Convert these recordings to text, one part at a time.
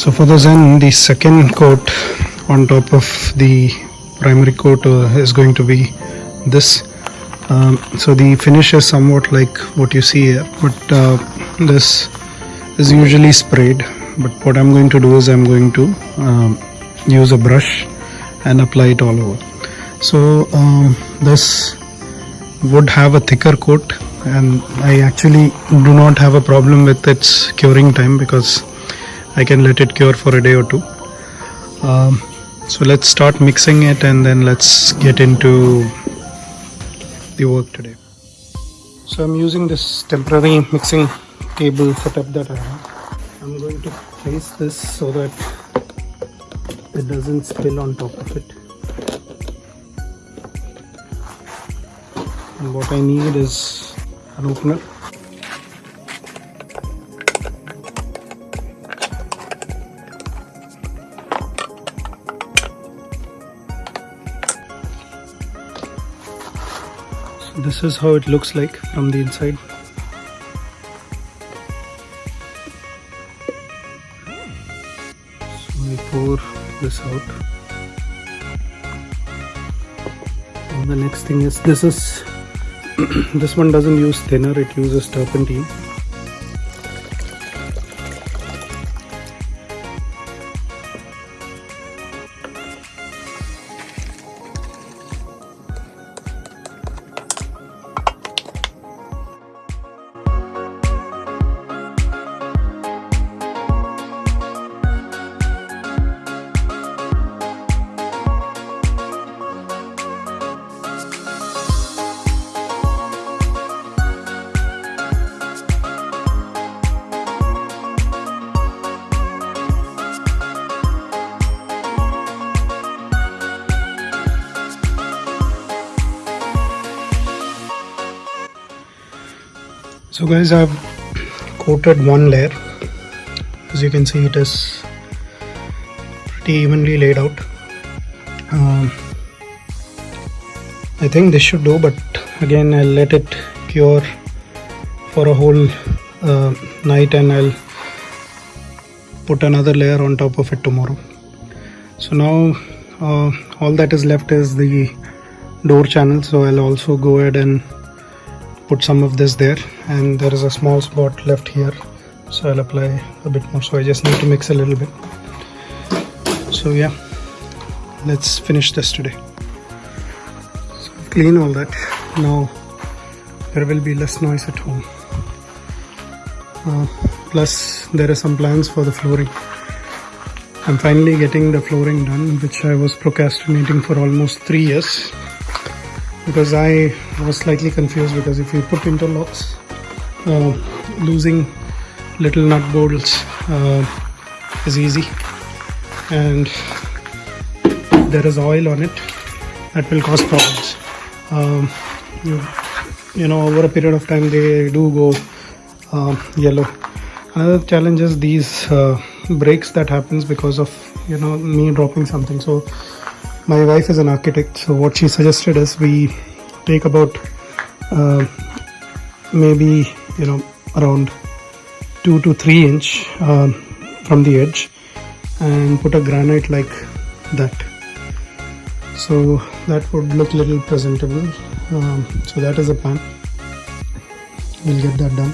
So for the Zen, the second coat on top of the primary coat uh, is going to be this. Um, so the finish is somewhat like what you see here, but uh, this is usually sprayed. But what I'm going to do is I'm going to um, use a brush and apply it all over. So um, this would have a thicker coat and I actually do not have a problem with its curing time because I can let it cure for a day or two. Um, so let's start mixing it and then let's get into the work today. So I'm using this temporary mixing table setup that I have. I'm going to place this so that it doesn't spill on top of it. And what I need is an opener. This is how it looks like from the inside. So we pour this out. And the next thing is this is this one doesn't use thinner, it uses turpentine. So guys I've coated one layer. As you can see it is pretty evenly laid out. Um, I think this should do but again I'll let it cure for a whole uh, night and I'll put another layer on top of it tomorrow. So now uh, all that is left is the door channel. So I'll also go ahead and put some of this there and there is a small spot left here. So I'll apply a bit more. So I just need to mix a little bit. So yeah let's finish this today. So I've all that. Now there will be less noise at home. Uh, plus there are some plans for the flooring. I'm finally getting the flooring done which I was procrastinating for almost three years because I was slightly confused because if you put interlocks uh, losing little nut bolts uh, is easy. And there is oil on it that will cause problems. Um, you, you know over a period of time they do go uh, yellow. Another challenge is these uh, breaks that happens because of you know me dropping something. So my wife is an architect so what she suggested is we take about uh, maybe you know around 2 to 3 inch um, from the edge and put a granite like that. So that would look little presentable. Um, so that is a plan. We'll get that done.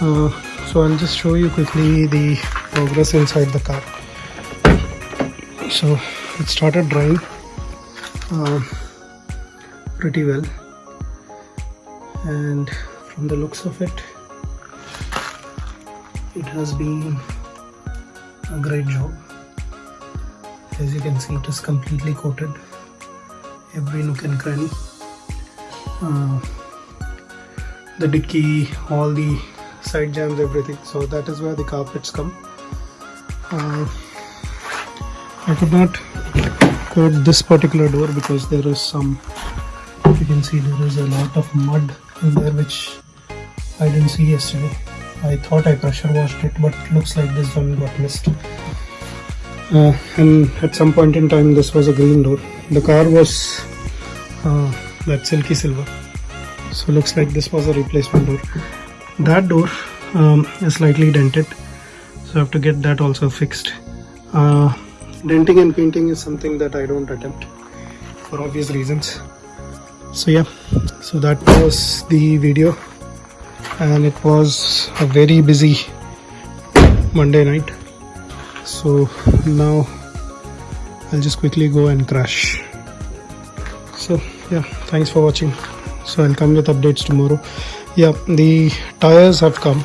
Uh, so I'll just show you quickly the progress inside the car. So it started drying uh, pretty well. And from the looks of it it has been a great job. As you can see it is completely coated every nook and cranny. Uh, the dicky all the side jams everything. So that is where the carpets come. Uh, I could not this particular door because there is some you can see there is a lot of mud in there which I didn't see yesterday. I thought I pressure washed it but it looks like this one got missed. Uh, and at some point in time this was a green door. The car was uh, that silky silver. So looks like this was a replacement door. That door um, is slightly dented. So I have to get that also fixed. Uh, denting and painting is something that I don't attempt for obvious reasons. So yeah. So that was the video. And it was a very busy Monday night. So now I'll just quickly go and crash. So yeah. Thanks for watching. So I'll come with updates tomorrow. Yeah the tires have come.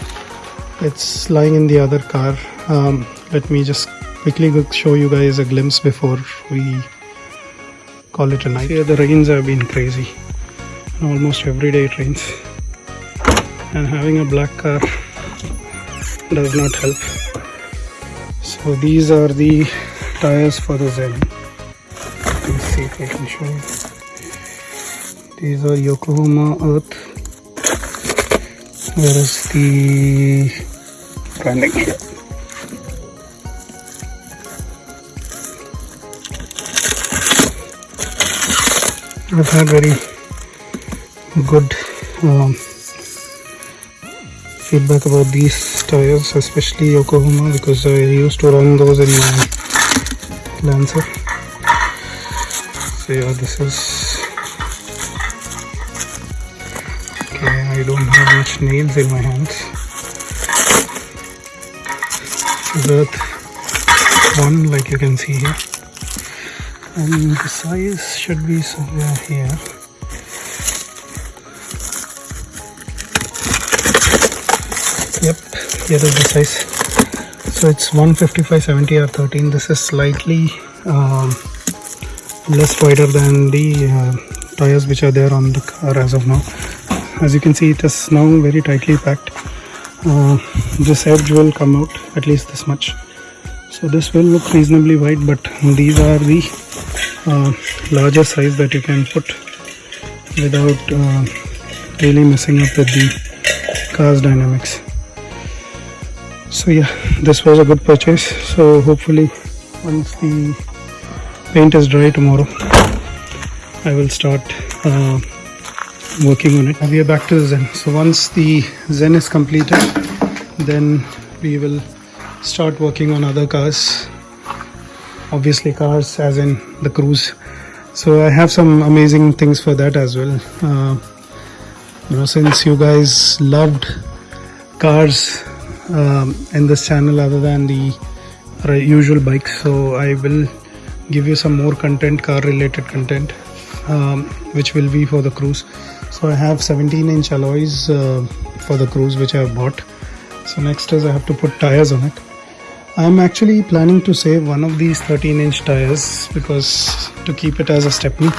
It's lying in the other car. Um, let me just quickly show you guys a glimpse before we call it a night. Here the rains have been crazy. Almost every day it rains. And having a black car does not help. So these are the tires for the Zen. Let's see if I can show you. These are Yokohama Earth. Where is the branding? here I've had very good um, feedback about these tires especially Yokohama because I used to run those in my Lancer. So yeah this is okay I don't have much nails in my hands. That one like you can see here? And the size should be somewhere here. Yep here is the size. So it's 155 70 or 13 this is slightly um, less wider than the uh, tires which are there on the car as of now. As you can see it is now very tightly packed. Uh, this edge will come out at least this much. So this will look reasonably wide but these are the larger size that you can put without uh, really messing up with the car's dynamics. So yeah this was a good purchase. So hopefully once the paint is dry tomorrow I will start uh, working on it. And we are back to the Zen. So once the Zen is completed then we will start working on other cars obviously cars as in the Cruze. So I have some amazing things for that as well. Uh, you know since you guys loved cars um, in this channel other than the usual bikes so I will give you some more content car related content um, which will be for the Cruze. So I have 17 inch alloys uh, for the Cruze which I have bought. So next is I have to put tires on it I'm actually planning to save one of these 13 inch tires because to keep it as a stepney.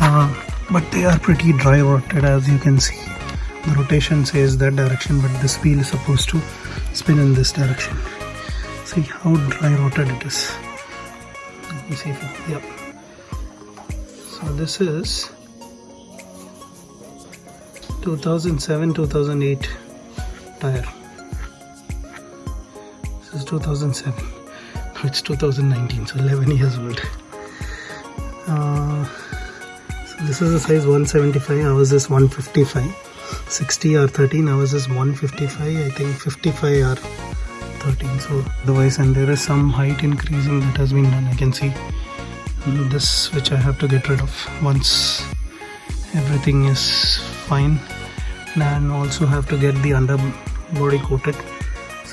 Uh, but they are pretty dry rotted as you can see. The rotation says that direction but this wheel is supposed to spin in this direction. See how dry rotted it is. Let me see if I, yep so this is 2007 2008 tire 2007 now it's 2019 so 11 years old. Uh, so this is the size 175 ours is 155 60 or 13 hours is 155 i think 55 or 13 so otherwise and there is some height increasing that has been done. I can see this which i have to get rid of once everything is fine. And also have to get the underbody coated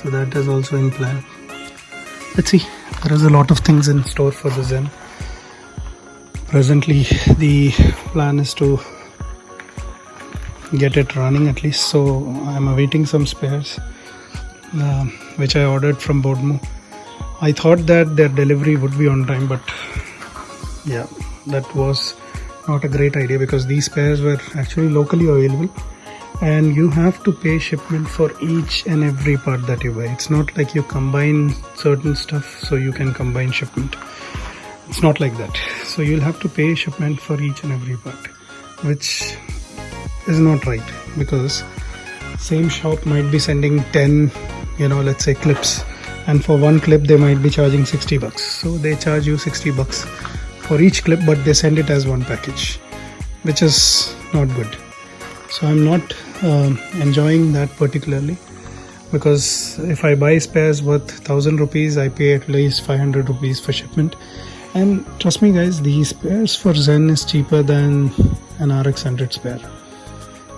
so that is also in plan. Let's see. There is a lot of things in store for the zen. Presently the plan is to get it running at least. So I'm awaiting some spares uh, which I ordered from Boodmo. I thought that their delivery would be on time but yeah that was not a great idea because these spares were actually locally available and you have to pay shipment for each and every part that you buy. It's not like you combine certain stuff so you can combine shipment. It's not like that. So you'll have to pay shipment for each and every part which is not right because same shop might be sending 10 you know let's say clips and for one clip they might be charging 60 bucks. So they charge you 60 bucks for each clip but they send it as one package which is not good. So i'm not um, enjoying that particularly. Because if I buy spares worth 1000 rupees I pay at least 500 rupees for shipment. And trust me guys the spares for Zen is cheaper than an RX 100 spare.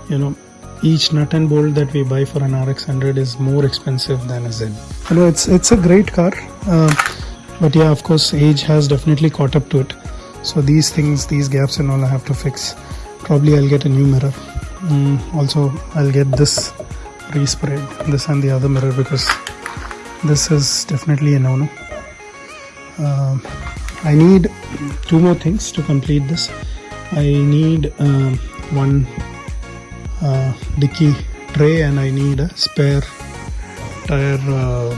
You know each nut and bolt that we buy for an RX 100 is more expensive than a Zen. You know it's it's a great car uh, but yeah of course age has definitely caught up to it. So these things these gaps and all I have to fix. Probably I'll get a new mirror mm, also I'll get this resprayed this and the other mirror because this is definitely a no-no. Uh, I need two more things to complete this. I need um, one uh, dicky tray and I need a spare tire uh,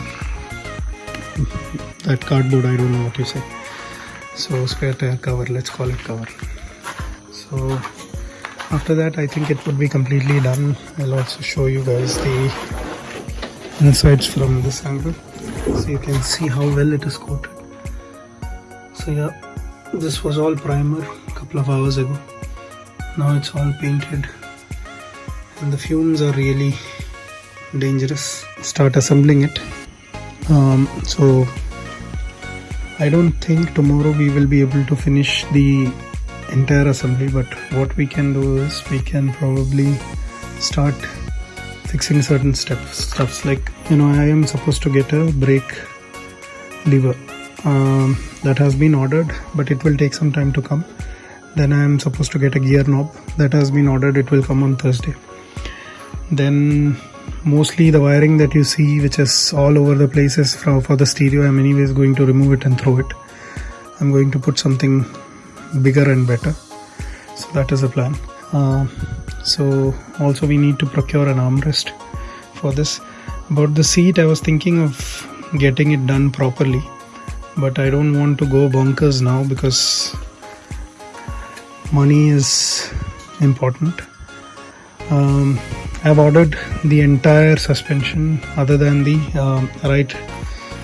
that cardboard I don't know what you say. So spare tire cover let's call it cover. So after that I think it would be completely done. I'll also show you guys the insides from this angle. So you can see how well it is coated. So yeah this was all primer a couple of hours ago. Now it's all painted. And the fumes are really dangerous. Start assembling it. Um, so I don't think tomorrow we will be able to finish the entire assembly but what we can do is we can probably start fixing certain steps stuffs. Like you know I am supposed to get a brake lever um, that has been ordered but it will take some time to come. Then I am supposed to get a gear knob that has been ordered it will come on Thursday. Then mostly the wiring that you see which is all over the places for, for the stereo. I'm anyways going to remove it and throw it. I'm going to put something bigger and better. So that is the plan. Uh, so also we need to procure an armrest for this. About the seat I was thinking of getting it done properly but I don't want to go bonkers now because money is important. Um, I've ordered the entire suspension other than the um, right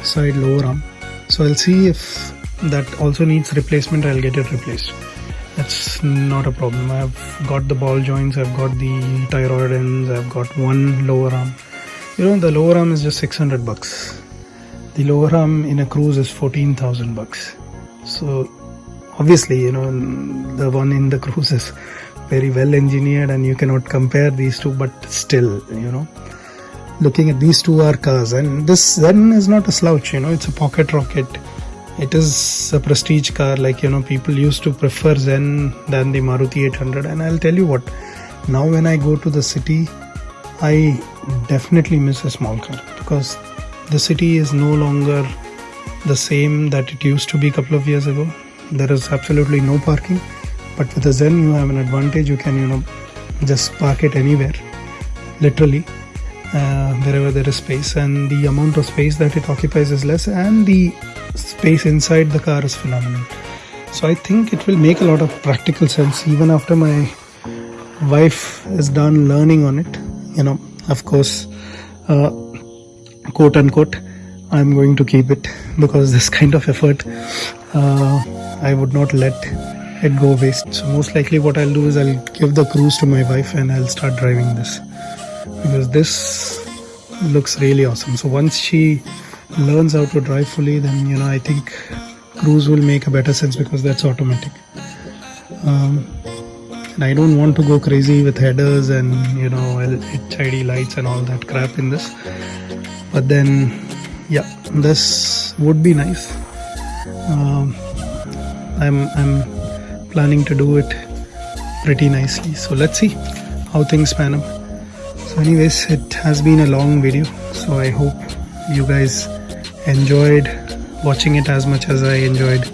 side lower arm. So I'll see if that also needs replacement I'll get it replaced. That's not a problem. I've got the ball joints I've got the tie rod ends I've got one lower arm. You know the lower arm is just 600 bucks. The lower arm in a Cruze is 14,000 bucks. So obviously you know the one in the Cruze is very well engineered and you cannot compare these two but still you know. Looking at these two are cars and this Zen is not a slouch you know it's a pocket rocket it is a prestige car like you know people used to prefer Zen than the Maruti 800 and I'll tell you what now when I go to the city I definitely miss a small car because the city is no longer the same that it used to be a couple of years ago. There is absolutely no parking but with a Zen you have an advantage. You can you know just park it anywhere literally uh, wherever there is space. And the amount of space that it occupies is less. And the space inside the car is phenomenal. So I think it will make a lot of practical sense even after my wife is done learning on it. You know of course uh, quote unquote I'm going to keep it because this kind of effort uh, I would not let it go waste. So most likely what I'll do is I'll give the Cruze to my wife and I'll start driving this because this looks really awesome. So once she learns how to drive fully then you know I think Cruze will make a better sense because that's automatic. Um, and I don't want to go crazy with headers and you know HID lights and all that crap in this. But then yeah this would be nice. Um, I'm, I'm planning to do it pretty nicely. So let's see how things pan out so anyways it has been a long video. So i hope you guys enjoyed watching it as much as i enjoyed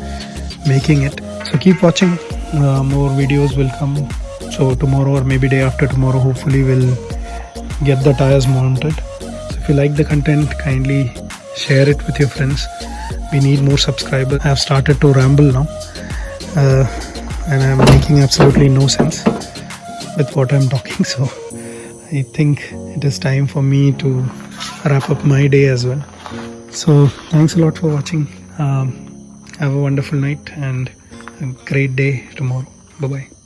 making it. So keep watching. Uh, more videos will come. So tomorrow or maybe day after tomorrow hopefully we'll get the tires mounted. So if you like the content kindly share it with your friends. We need more subscribers. I have started to ramble now. Uh, and I'm making absolutely no sense with what I'm talking. So I think it is time for me to wrap up my day as well so thanks a lot for watching. Um, have a wonderful night and a great day tomorrow. Bye bye